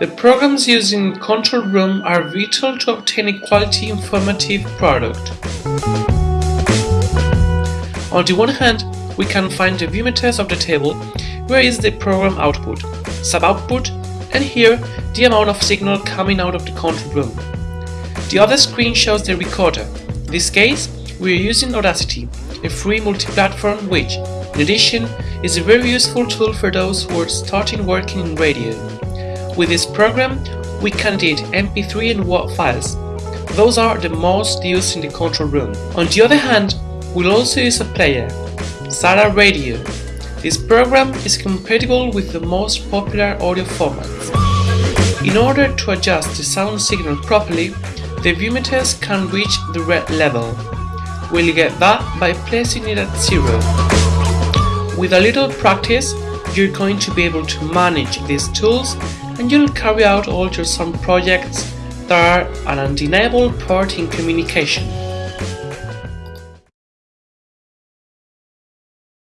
The programs used in control room are vital to obtain a quality informative product. On the one hand, we can find the VU meters of the table, where is the program output, sub-output, and here the amount of signal coming out of the control room. The other screen shows the recorder. In this case, we are using Audacity, a free multi-platform which, in addition, is a very useful tool for those who are starting working in radio. With this program, we can edit MP3 and WAV files. Those are the most used in the control room. On the other hand, we'll also use a player, Zara Radio. This program is compatible with the most popular audio formats. In order to adjust the sound signal properly, the VU meters can reach the red level. We'll get that by placing it at zero. With a little practice, you're going to be able to manage these tools and you'll carry out all your sound projects that are an undeniable part in communication.